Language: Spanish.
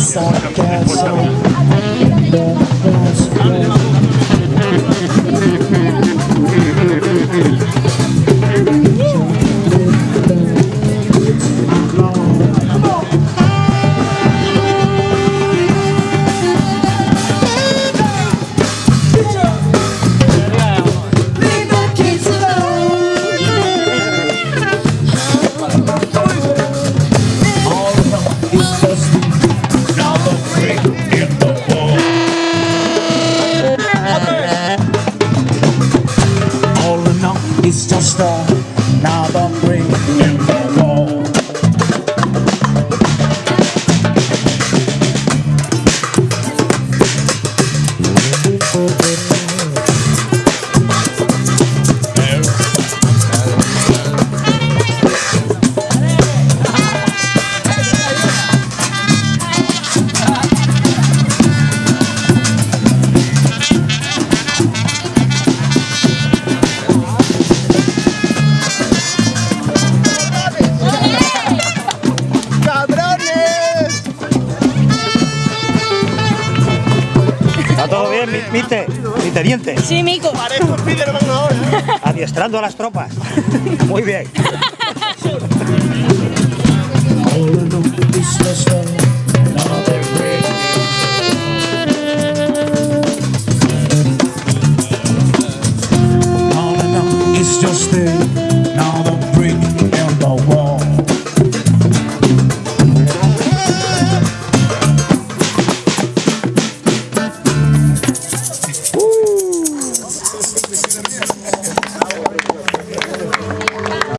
sarcasm. now don't bring me. eres mister, misteriente? Sí, Mico. Parezco Adiestrando a las tropas. Muy bien. just there